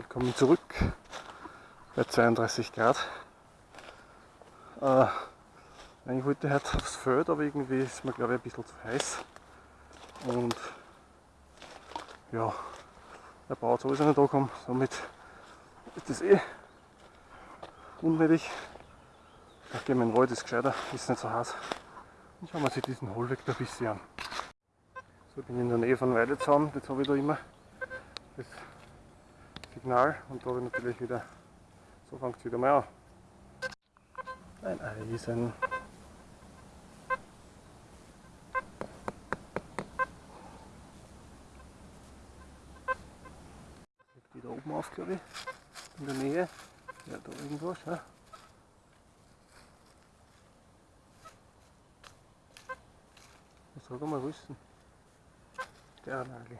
Willkommen zurück bei 32 Grad. Äh, ich wollte heute aufs Feld, aber irgendwie ist mir glaube ich ein bisschen zu heiß. Und ja, der Bauer sowieso nicht da kommen, somit ist das eh unnötig. Ich gehe in den Wald, ist gescheiter, ist nicht so heiß. Und schauen wir uns diesen Hohlweg da ein bisschen an. So, ich bin in der Nähe von Weidezaun, jetzt habe ich da immer das Signal und da habe ich natürlich wieder, so fängt es wieder mal an. Ein Eisen. Wieder oben auf, glaube ich, in der Nähe. Ja, da irgendwas. Ja. Was soll mal wissen? Der Nagel.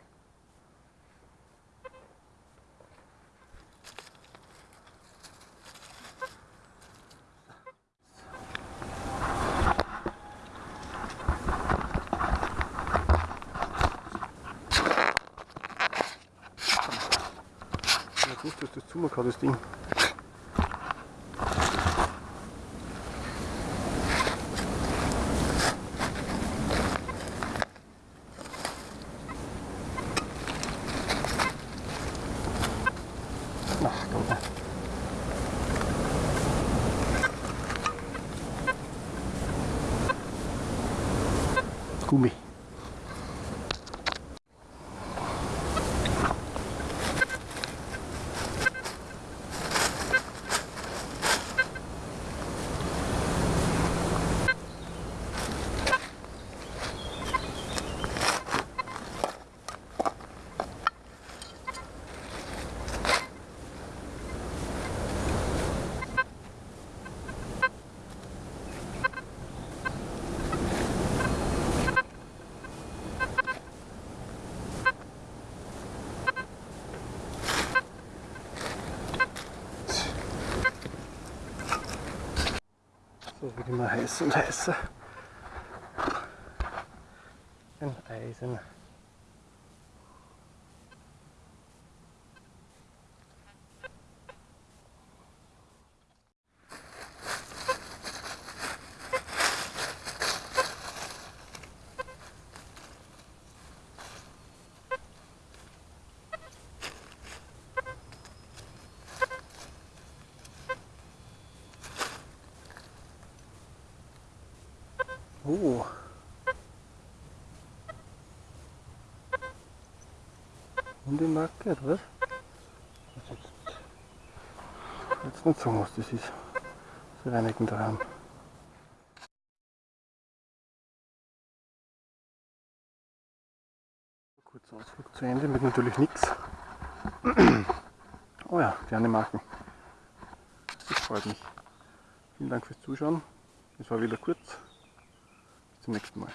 Ich wusste, dass das zumachen kann, das Ding. Gummi. So wird immer heißer und heißer. Ein Eisen. Oh. Und die Marke, oder was? Das jetzt, jetzt nicht sagen, was das ist. Das reinigen daheim. Kurzer Ausflug zu Ende mit natürlich nichts. Oh ja, gerne Marken. Das freut mich. Vielen Dank fürs Zuschauen. Es war wieder kurz. Zum nächsten Mal.